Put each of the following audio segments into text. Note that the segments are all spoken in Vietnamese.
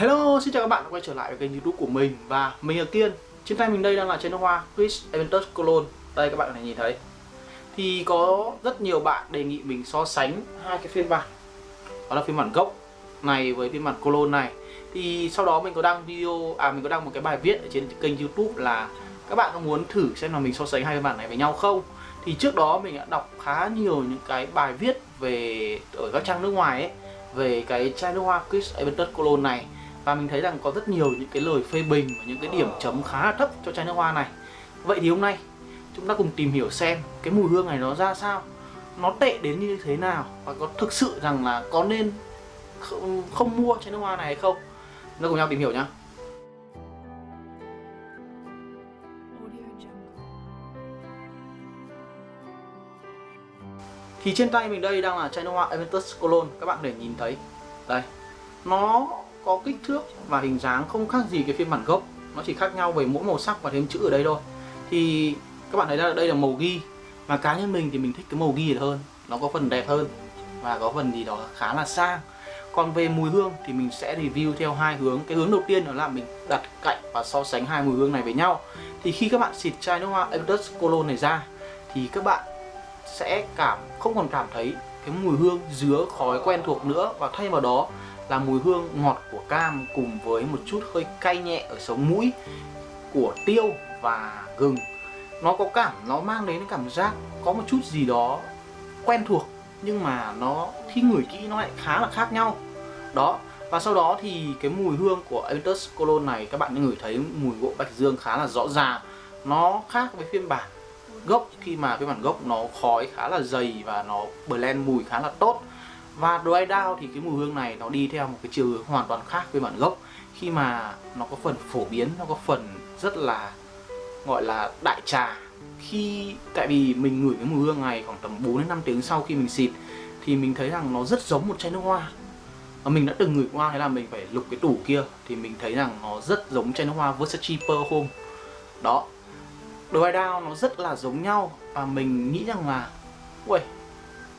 Hello, xin chào các bạn đã quay trở lại với kênh youtube của mình Và mình là Kiên. Trên tay mình đây đang là chai nước hoa Chris Aventus Cologne. Đây các bạn có thể nhìn thấy. Thì có rất nhiều bạn đề nghị mình so sánh hai cái phiên bản. Đó là phiên bản gốc này với phiên bản Cologne này. Thì sau đó mình có đăng video, à mình có đăng một cái bài viết ở trên kênh youtube là Các bạn có muốn thử xem là mình so sánh hai phiên bản này với nhau không? Thì trước đó mình đã đọc khá nhiều những cái bài viết về ở các trang nước ngoài ấy về cái chai nước hoa Chris Aventus Cologne này và mình thấy rằng có rất nhiều những cái lời phê bình và những cái điểm chấm khá là thấp cho chai nước hoa này. Vậy thì hôm nay chúng ta cùng tìm hiểu xem cái mùi hương này nó ra sao nó tệ đến như thế nào và có thực sự rằng là có nên không, không mua chai nước hoa này hay không. Chúng ta cùng nhau tìm hiểu nhá. Thì trên tay mình đây đang là chai nước hoa Aventus Cologne Các bạn có thể nhìn thấy. Đây Nó có kích thước và hình dáng không khác gì cái phiên bản gốc. Nó chỉ khác nhau về mỗi màu sắc và thêm chữ ở đây thôi. Thì các bạn thấy là đây là màu ghi. Và cá nhân mình thì mình thích cái màu ghi hơn. Nó có phần đẹp hơn và có phần gì đó khá là sang. Còn về mùi hương thì mình sẽ review theo hai hướng. Cái hướng đầu tiên đó là mình đặt cạnh và so sánh hai mùi hương này với nhau. Thì khi các bạn xịt chai nước hoa Aventus Cologne này ra, thì các bạn sẽ cảm, không còn cảm thấy cái mùi hương dứa khói quen thuộc nữa. Và thay vào đó là mùi hương ngọt của cam cùng với một chút hơi cay nhẹ ở sống mũi của tiêu và gừng. Nó có cảm, nó mang đến cảm giác có một chút gì đó quen thuộc, nhưng mà nó khi ngửi kỹ nó lại khá là khác nhau. Đó, và sau đó thì cái mùi hương của Aventus Cologne này các bạn ngửi thấy mùi gỗ bạch dương khá là rõ ràng. Nó khác với phiên bản gốc, khi mà phiên bản gốc nó khói khá là dày và nó blend mùi khá là tốt và dry down thì cái mùi hương này nó đi theo một cái chiều hướng hoàn toàn khác với bản gốc. Khi mà nó có phần phổ biến, nó có phần rất là, gọi là, đại trà. Khi, tại vì mình ngửi cái mùi hương này khoảng tầm 4 đến 5 tiếng sau khi mình xịt, thì mình thấy rằng nó rất giống một chai nước hoa. Và mình đã từng ngửi qua, thế là mình phải lục cái tủ kia, thì mình thấy rằng nó rất giống chai nước hoa Versace Pearl Home. Đó. Dry down nó rất là giống nhau, và mình nghĩ rằng là ui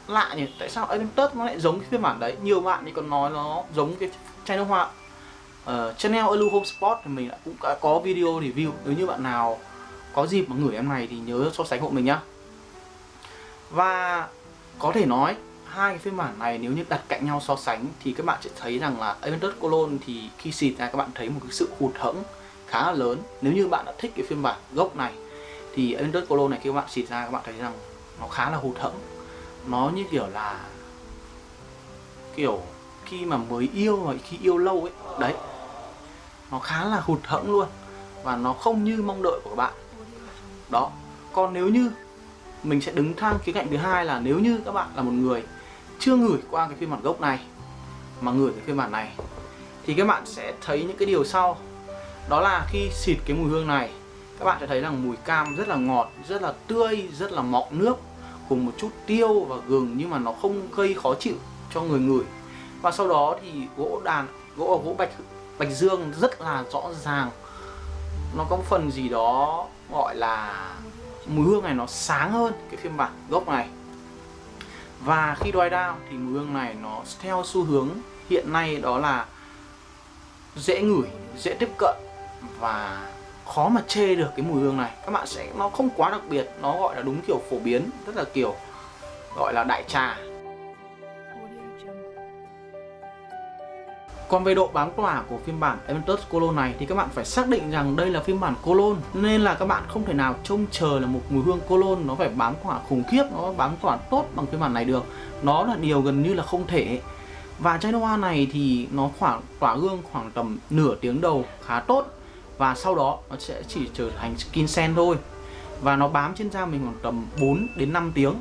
lạ nhỉ? Tại sao Olympus nó lại giống cái phiên bản đấy? Nhiều bạn thì còn nói nó giống cái chai nước hoa. Ờ, uh, Chanel Elu Home Sport thì mình cũng đã có video review. Nếu như bạn nào có dịp mà ngửi em này thì nhớ so sánh hộ mình nhá. Và có thể nói hai cái phiên bản này nếu như đặt cạnh nhau so sánh thì các bạn sẽ thấy rằng là Aventus Cologne thì khi xịt ra các bạn thấy một cái sự hụt hẫng khá là lớn. Nếu như bạn đã thích cái phiên bản gốc này thì Aventus Cologne này khi các bạn xịt ra các bạn thấy rằng nó khá là hụt hẫng nó như kiểu là kiểu khi mà mới yêu và khi yêu lâu ấy, đấy. Nó khá là hụt hẫng luôn và nó không như mong đợi của các bạn. Đó, còn nếu như mình sẽ đứng thang khía cạnh thứ hai là nếu như các bạn là một người chưa ngửi qua cái phiên bản gốc này, mà ngửi cái phiên bản này, thì các bạn sẽ thấy những cái điều sau. Đó là khi xịt cái mùi hương này, các bạn sẽ thấy rằng mùi cam rất là ngọt, rất là tươi, rất là mọng nước cùng một chút tiêu và gừng nhưng mà nó không gây khó chịu cho người ngửi. Và sau đó thì gỗ đàn, gỗ gỗ bạch bạch dương rất là rõ ràng. Nó có một phần gì đó gọi là mùi hương này nó sáng hơn cái phiên bản gốc này. Và khi dry down thì mùi hương này nó theo xu hướng hiện nay đó là dễ ngửi, dễ tiếp cận và khó mà chê được cái mùi hương này. Các bạn sẽ nó không quá đặc biệt nó gọi là đúng kiểu phổ biến rất là kiểu gọi là đại trà. Còn về độ bám tỏa của phiên bản Aventus Cologne này thì các bạn phải xác định rằng đây là phiên bản Cologne Nên là các bạn không thể nào trông chờ là một mùi hương Cologne nó phải bám tỏa khủng khiếp, nó bám tỏa tốt bằng phiên bản này được. Nó là điều gần như là không thể. Và chai hoa này thì nó khoảng tỏa hương khoảng tầm nửa tiếng đầu khá tốt và sau đó nó sẽ chỉ trở thành skin sen thôi. Và nó bám trên da mình khoảng tầm 4 đến 5 tiếng.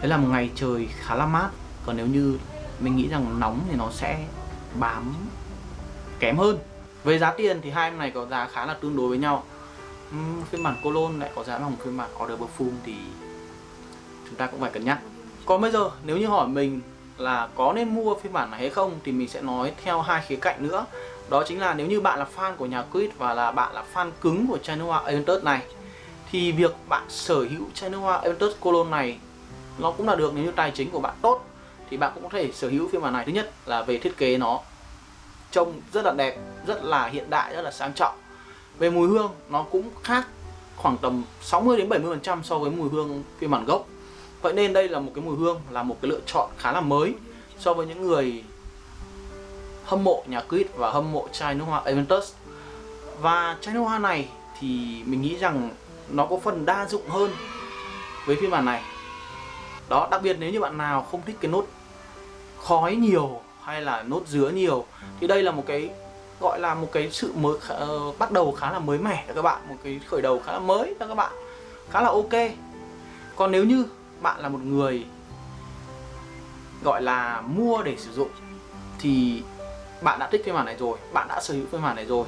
Đấy là một ngày trời khá là mát. Còn nếu như mình nghĩ rằng nóng thì nó sẽ bám kém hơn. Về giá tiền thì hai em này có giá khá là tương đối với nhau. Uhm, phiên bản Cologne lại có giá bằng phiên bản Order Perfume thì chúng ta cũng phải cân nhắc. Còn bây giờ nếu như hỏi mình là có nên mua phiên bản này hay không thì mình sẽ nói theo hai khía cạnh nữa đó chính là nếu như bạn là fan của nhà Quýt và là bạn là fan cứng của chai nước hoa Aventus này, thì việc bạn sở hữu chai nước hoa Aventus Cologne này nó cũng là được nếu như tài chính của bạn tốt thì bạn cũng có thể sở hữu phiên bản này. Thứ nhất là về thiết kế nó trông rất là đẹp, rất là hiện đại, rất là sang trọng. Về mùi hương nó cũng khác khoảng tầm 60 đến 70 phần trăm so với mùi hương phiên bản gốc. Vậy nên đây là một cái mùi hương, là một cái lựa chọn khá là mới so với những người hâm mộ nhà Quýt và hâm mộ chai nước hoa Aventus. Và chai nước hoa này thì mình nghĩ rằng nó có phần đa dụng hơn với phiên bản này. Đó đặc biệt nếu như bạn nào không thích cái nốt khói nhiều hay là nốt dứa nhiều thì đây là một cái gọi là một cái sự mới uh, bắt đầu khá là mới mẻ cho các bạn một cái khởi đầu khá là mới cho các bạn khá là ok. Còn nếu như bạn là một người gọi là mua để sử dụng thì bạn đã thích phiên bản này rồi, bạn đã sở hữu phiên bản này rồi.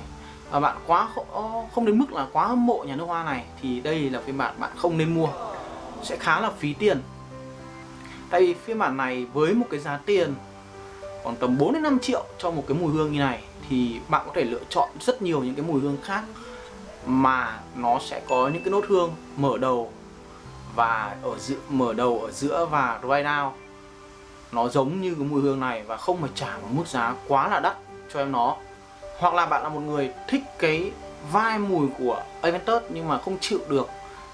Và bạn quá ờ, không đến mức là quá hâm mộ nhà nước hoa này, thì đây là phiên bản bạn không nên mua. Sẽ khá là phí tiền. Tại vì phiên bản này với một cái giá tiền còn tầm 4 đến 5 triệu cho một cái mùi hương như này, thì bạn có thể lựa chọn rất nhiều những cái mùi hương khác mà nó sẽ có những cái nốt hương mở đầu và ở giữa mở đầu ở giữa và dry down nó giống như cái mùi hương này và không phải trả một mức giá quá là đắt cho em nó. Hoặc là bạn là một người thích cái vai mùi của Aventus nhưng mà không chịu được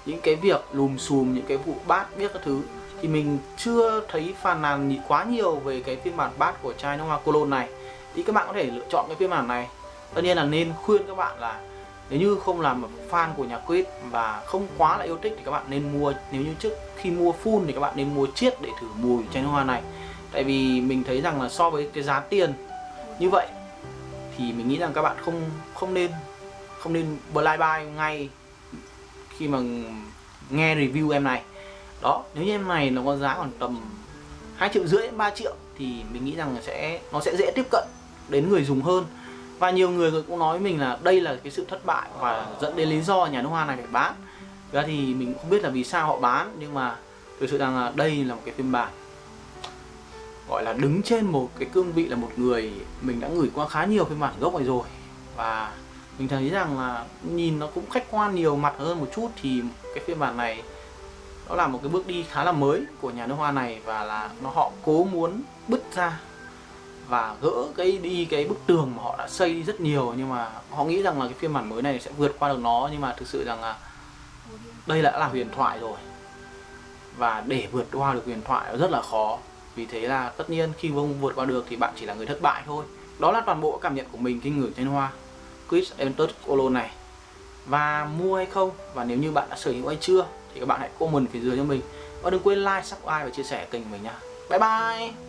những cái việc lùm xùm, những cái vụ bát biết các thứ. Thì mình chưa thấy phàn nàn quá nhiều về cái phiên bản bát của chai nước hoa Cologne này. Thì các bạn có thể lựa chọn cái phiên bản này. Tất nhiên là nên khuyên các bạn là nếu như không làm một fan của nhà Quýt và không quá là yêu thích thì các bạn nên mua. Nếu như trước khi mua full thì các bạn nên mua chiết để thử mùi chai nước hoa này tại vì mình thấy rằng là so với cái giá tiền như vậy thì mình nghĩ rằng các bạn không không nên không nên blind buy ngay khi mà nghe review em này. Đó, nếu như em này nó có giá khoảng tầm hai triệu rưỡi đến 3 triệu thì mình nghĩ rằng sẽ, nó sẽ dễ tiếp cận đến người dùng hơn. Và nhiều người cũng nói với mình là đây là cái sự thất bại và dẫn đến lý do nhà nước hoa này phải bán. Ra thì mình không biết là vì sao họ bán, nhưng mà thực sự rằng là đây là một cái phiên bản gọi là đứng trên một cái cương vị là một người mình đã gửi qua khá nhiều phiên bản gốc này rồi. Và mình thấy rằng là nhìn nó cũng khách quan nhiều, mặt hơn một chút thì cái phiên bản này nó là một cái bước đi khá là mới của nhà nước hoa này và là nó họ cố muốn bứt ra và gỡ cái đi cái bức tường mà họ đã xây rất nhiều. Nhưng mà họ nghĩ rằng là cái phiên bản mới này sẽ vượt qua được nó, nhưng mà thực sự rằng là đây đã là huyền thoại rồi. Và để vượt qua được huyền thoại rất là khó vì thế là tất nhiên khi không vượt qua được thì bạn chỉ là người thất bại thôi. Đó là toàn bộ cảm nhận của mình khi ngửi trên hoa. Chris Aventus Cologne này. Và mua hay không? Và nếu như bạn đã sở hữu hay chưa thì các bạn hãy comment phía dưới cho mình. Và đừng quên like, subscribe và chia sẻ kênh của mình nha bye bye!